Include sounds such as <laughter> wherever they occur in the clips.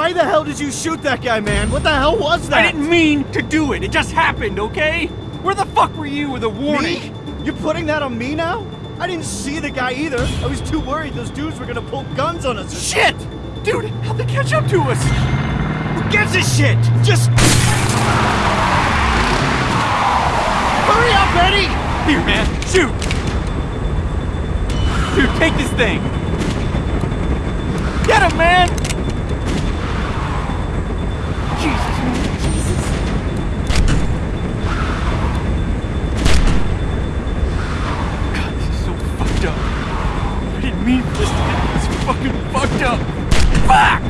Why the hell did you shoot that guy, man? What the hell was that? I didn't mean to do it. It just happened, okay? Where the fuck were you with a warning? Me? You're putting that on me now? I didn't see the guy either. I was too worried those dudes were gonna pull guns on us. Shit! Dude, how'd they catch up to us? Who gives a shit? Just... Hurry up, Eddie! Here, man, shoot! Dude, take this thing! Get him, man! Jesus, man. Jesus. God, this is so fucked up. I didn't mean for this to get this fucking fucked up. Fuck!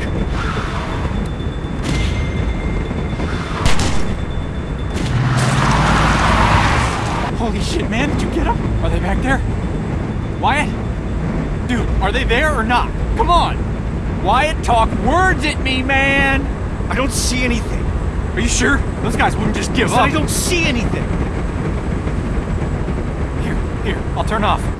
Holy shit, man, did you get them? Are they back there? Wyatt? Dude, are they there or not? Come on! Wyatt, talk words at me, man! I don't see anything. Are you sure? Those guys wouldn't just give I up. I don't see anything. Here, here, I'll turn off.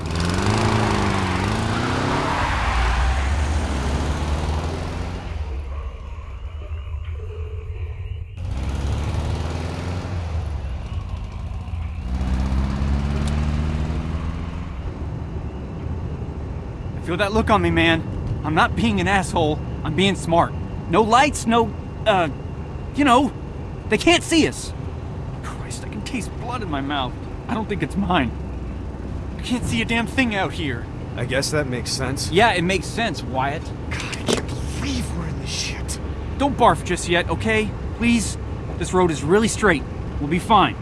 Feel that look on me, man. I'm not being an asshole. I'm being smart. No lights, no, uh, you know, they can't see us. Christ, I can taste blood in my mouth. I don't think it's mine. I can't see a damn thing out here. I guess that makes sense. Yeah, it makes sense, Wyatt. God, I can't believe we're in this shit. Don't barf just yet, okay? Please? This road is really straight. We'll be fine.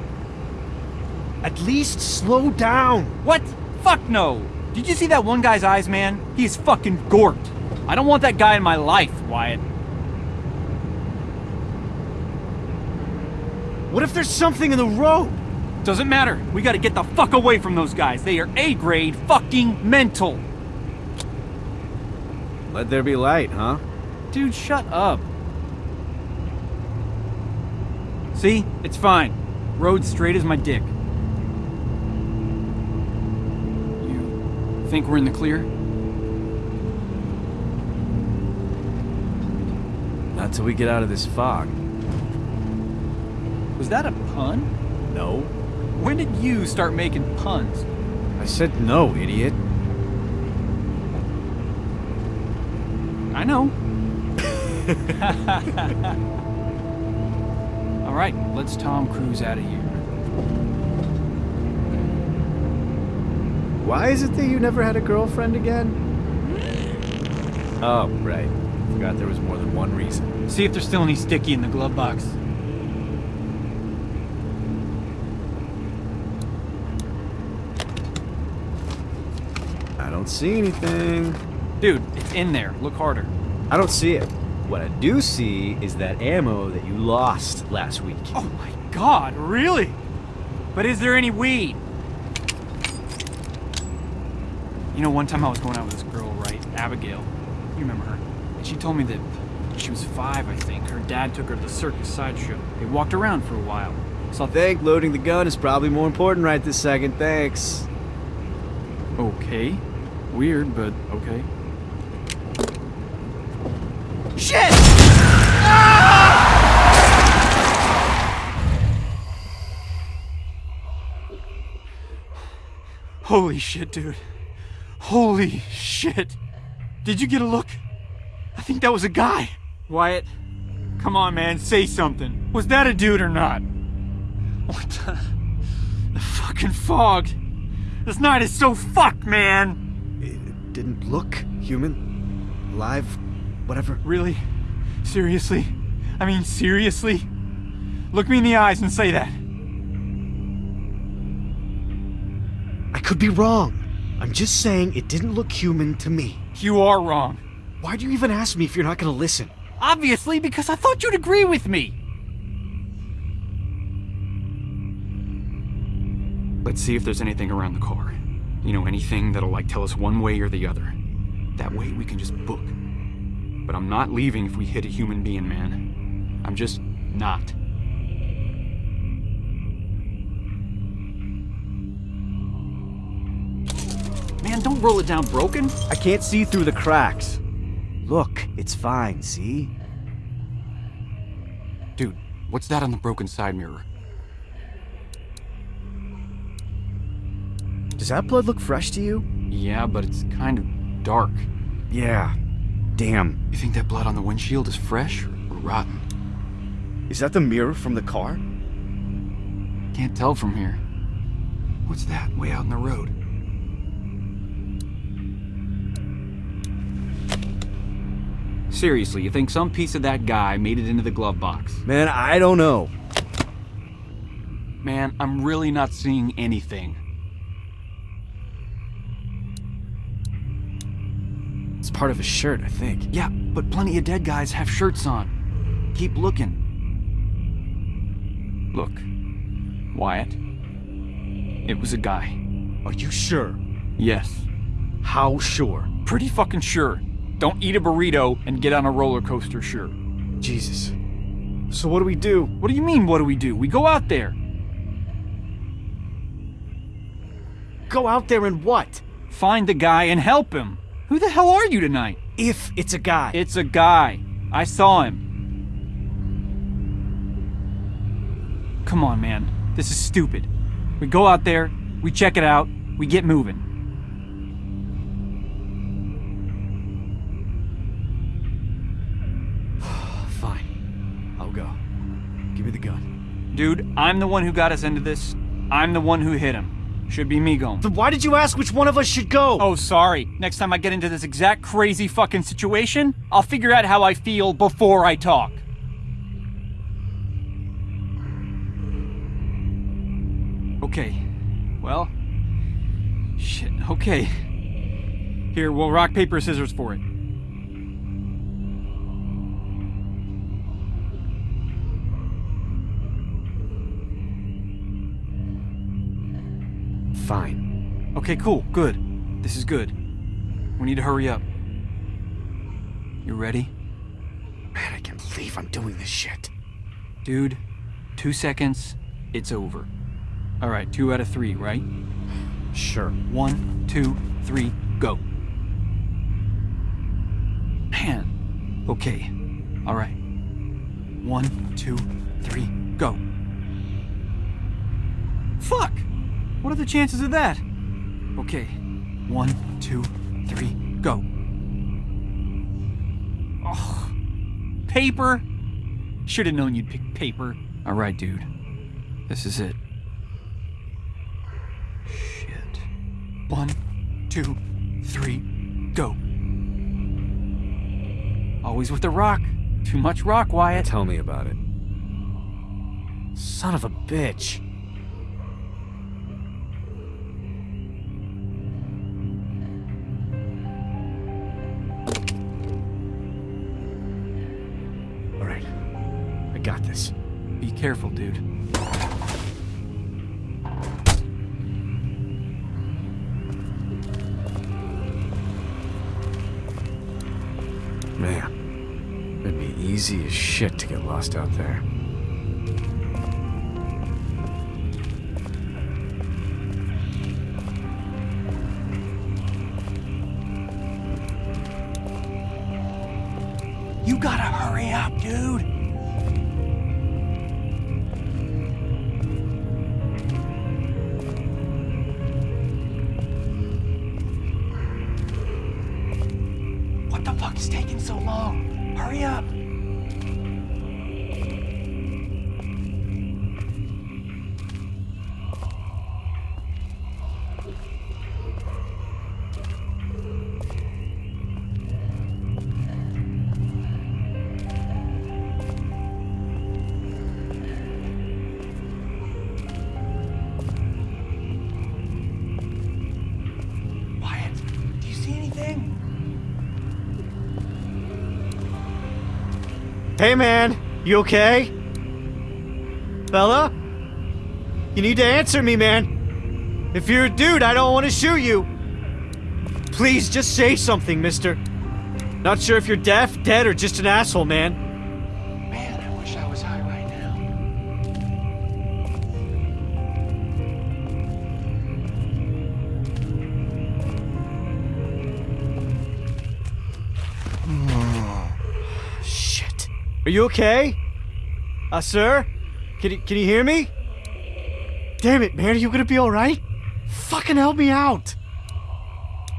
At least slow down. What? Fuck no! Did you see that one guy's eyes, man? He is fucking gorked. I don't want that guy in my life, Wyatt. What if there's something in the road? Doesn't matter. We gotta get the fuck away from those guys. They are A-grade fucking mental. Let there be light, huh? Dude, shut up. See? It's fine. Road straight as my dick. Think we're in the clear? Not till we get out of this fog. Was that a pun? No. When did you start making puns? I said no, idiot. I know. <laughs> All right, let's Tom Cruise out of here. Why is it that you never had a girlfriend again? Oh, right. Forgot there was more than one reason. See if there's still any sticky in the glove box. I don't see anything. Dude, it's in there. Look harder. I don't see it. What I do see is that ammo that you lost last week. Oh my god, really? But is there any weed? You know, one time I was going out with this girl, right? Abigail. You remember her? And she told me that she was five, I think. Her dad took her to the circus sideshow. They walked around for a while. So I think loading the gun is probably more important right this second, thanks. Okay. Weird, but okay. Shit! Ah! <sighs> Holy shit, dude. Holy shit. Did you get a look? I think that was a guy. Wyatt, come on, man, say something. Was that a dude or not? What the? The fucking fog. This night is so fucked, man. It didn't look human. Alive. Whatever. Really? Seriously? I mean, seriously? Look me in the eyes and say that. I could be wrong. I'm just saying it didn't look human to me. You are wrong. Why do you even ask me if you're not gonna listen? Obviously, because I thought you'd agree with me. Let's see if there's anything around the car. You know, anything that'll like tell us one way or the other. That way we can just book. But I'm not leaving if we hit a human being, man. I'm just not. Man, don't roll it down broken. I can't see through the cracks. Look, it's fine, see? Dude, what's that on the broken side mirror? Does that blood look fresh to you? Yeah, but it's kind of dark. Yeah. Damn. You think that blood on the windshield is fresh or rotten? Is that the mirror from the car? Can't tell from here. What's that way out in the road? Seriously, you think some piece of that guy made it into the glove box? Man, I don't know. Man, I'm really not seeing anything. It's part of his shirt, I think. Yeah, but plenty of dead guys have shirts on. Keep looking. Look, Wyatt. It was a guy. Are you sure? Yes. How sure? Pretty fucking sure. Don't eat a burrito and get on a roller coaster, sure. Jesus. So what do we do? What do you mean, what do we do? We go out there. Go out there and what? Find the guy and help him. Who the hell are you tonight? If it's a guy. It's a guy. I saw him. Come on, man. This is stupid. We go out there, we check it out, we get moving. Give me the gun. Dude, I'm the one who got us into this. I'm the one who hit him. Should be me going. Then why did you ask which one of us should go? Oh, sorry. Next time I get into this exact crazy fucking situation, I'll figure out how I feel before I talk. Okay. Well. Shit. Okay. Here, we'll rock, paper, scissors for it. Fine. Okay, cool. Good. This is good. We need to hurry up. You ready? Man, I can't believe I'm doing this shit. Dude, two seconds, it's over. All right, two out of three, right? Sure. One, two, three, go. Man. Okay. All right. One, two, three, go. Fuck! What are the chances of that? Okay. One, two, three, go. Oh. Paper? Should have known you'd pick paper. All right, dude. This is it. Shit. One, two, three, go. Always with the rock. Too much rock, Wyatt. Tell me about it. Son of a bitch. Careful, dude. Man, it'd be easy as shit to get lost out there. You gotta hurry up, dude. Hey man, you okay? Fella? You need to answer me, man. If you're a dude, I don't want to shoot you. Please, just say something, mister. Not sure if you're deaf, dead, or just an asshole, man. Are you okay? Uh, sir? Can you, can you hear me? Damn it, man, are you gonna be alright? Fucking help me out!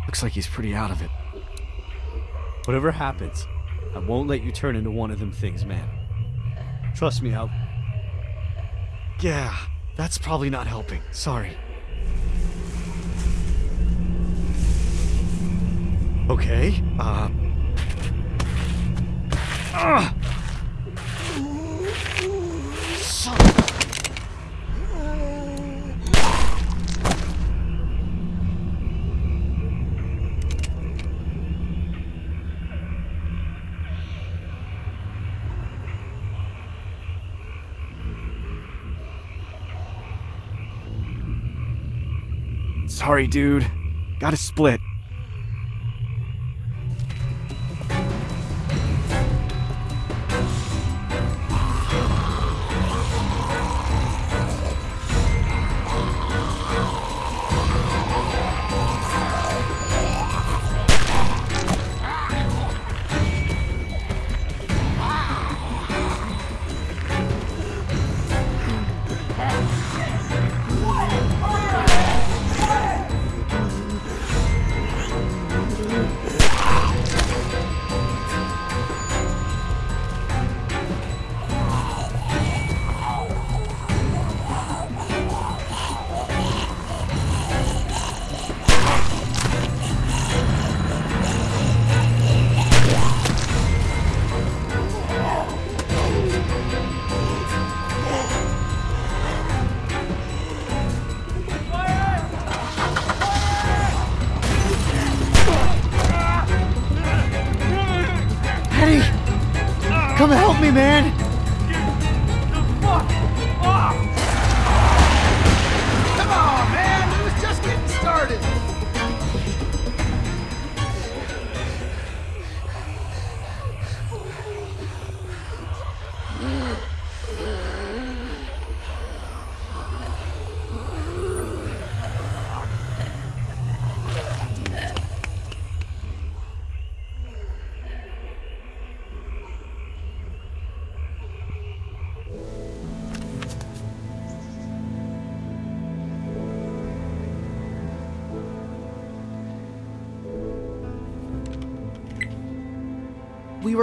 Looks like he's pretty out of it. Whatever happens, I won't let you turn into one of them things, man. Trust me, I'll. Yeah, that's probably not helping. Sorry. Okay, uh. Ugh. Sorry, dude. Gotta split.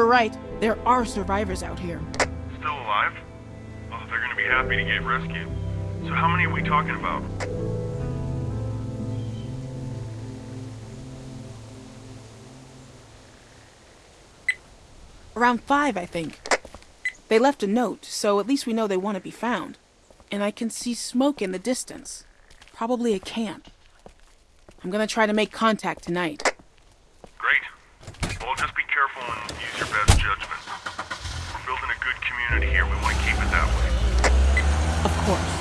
Right. There are survivors out here. Still alive? Oh, they're gonna be happy to get rescued. So how many are we talking about? Around five, I think. They left a note, so at least we know they want to be found. And I can see smoke in the distance. Probably a camp. I'm gonna try to make contact tonight. Great. Well, just be careful and use your best judgment. We're building here. We want to keep it that way. Of course.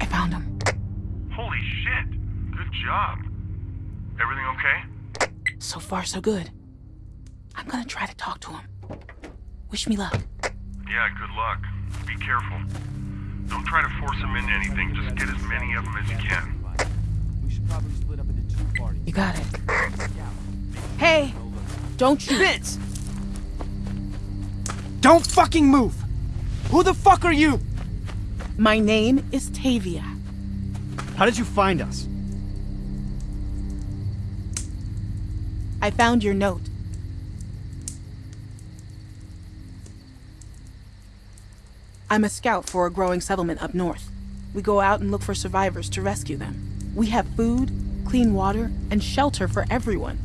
I found him. Holy shit! Good job. Everything okay? So far, so good. Wish me luck. Yeah, good luck. Be careful. Don't try to force them into anything. Just get as many of them as you can. We should probably split up into two parties. You got it. Hey! Don't shoot. Vince! Don't fucking move! Who the fuck are you? My name is Tavia. How did you find us? I found your note. I'm a scout for a growing settlement up north. We go out and look for survivors to rescue them. We have food, clean water, and shelter for everyone.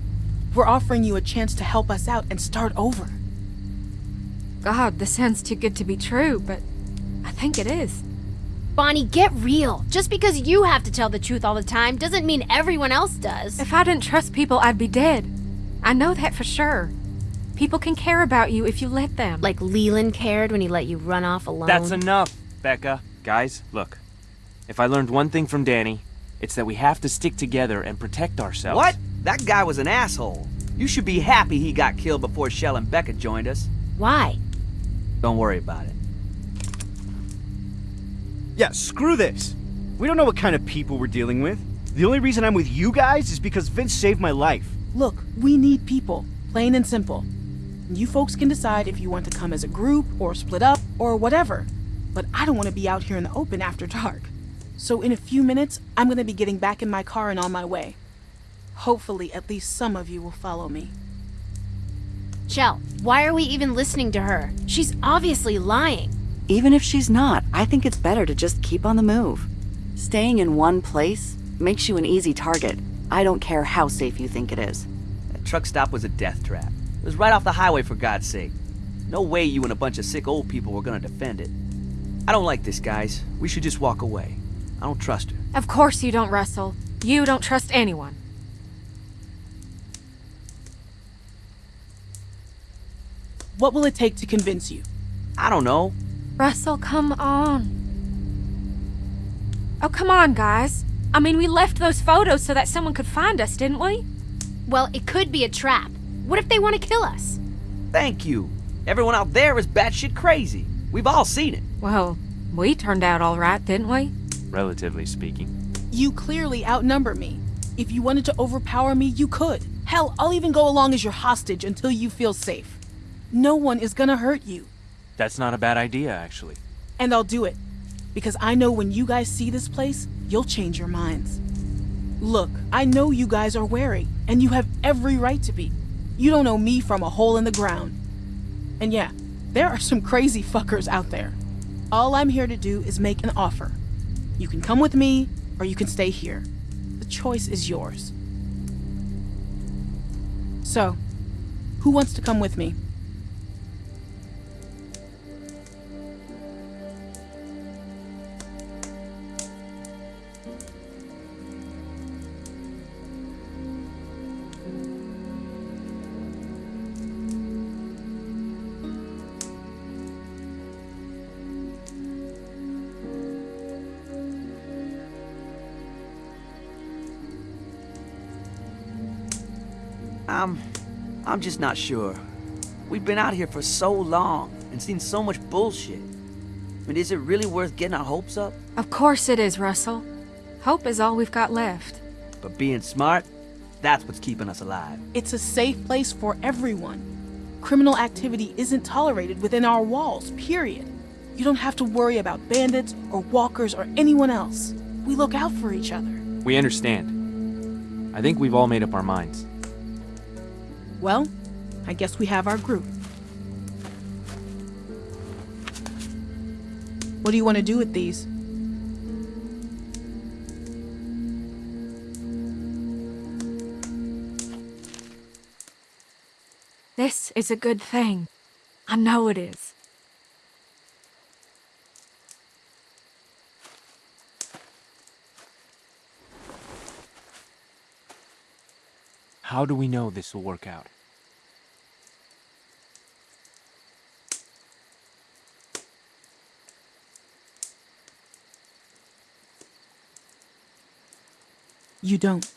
We're offering you a chance to help us out and start over. God, this sounds too good to be true, but I think it is. Bonnie, get real. Just because you have to tell the truth all the time doesn't mean everyone else does. If I didn't trust people, I'd be dead. I know that for sure. People can care about you if you let them. Like Leland cared when he let you run off alone. That's enough, Becca. Guys, look. If I learned one thing from Danny, it's that we have to stick together and protect ourselves. What? That guy was an asshole. You should be happy he got killed before Shel and Becca joined us. Why? Don't worry about it. Yeah, screw this. We don't know what kind of people we're dealing with. The only reason I'm with you guys is because Vince saved my life. Look, we need people, plain and simple. You folks can decide if you want to come as a group, or split up, or whatever. But I don't want to be out here in the open after dark. So in a few minutes, I'm going to be getting back in my car and on my way. Hopefully, at least some of you will follow me. Shel, why are we even listening to her? She's obviously lying. Even if she's not, I think it's better to just keep on the move. Staying in one place makes you an easy target. I don't care how safe you think it is. That truck stop was a death trap. It was right off the highway, for God's sake. No way you and a bunch of sick old people were gonna defend it. I don't like this, guys. We should just walk away. I don't trust her. Of course you don't, Russell. You don't trust anyone. What will it take to convince you? I don't know. Russell, come on. Oh, come on, guys. I mean, we left those photos so that someone could find us, didn't we? Well, it could be a trap. What if they want to kill us? Thank you. Everyone out there is batshit crazy. We've all seen it. Well, we turned out all right, didn't we? Relatively speaking. You clearly outnumber me. If you wanted to overpower me, you could. Hell, I'll even go along as your hostage until you feel safe. No one is gonna hurt you. That's not a bad idea, actually. And I'll do it. Because I know when you guys see this place, you'll change your minds. Look, I know you guys are wary, and you have every right to be. You don't know me from a hole in the ground. And yeah, there are some crazy fuckers out there. All I'm here to do is make an offer. You can come with me, or you can stay here. The choice is yours. So, who wants to come with me? I'm just not sure. We've been out here for so long and seen so much bullshit. I mean, is it really worth getting our hopes up? Of course it is, Russell. Hope is all we've got left. But being smart, that's what's keeping us alive. It's a safe place for everyone. Criminal activity isn't tolerated within our walls, period. You don't have to worry about bandits or walkers or anyone else. We look out for each other. We understand. I think we've all made up our minds. Well, I guess we have our group. What do you want to do with these? This is a good thing. I know it is. How do we know this will work out? You don't.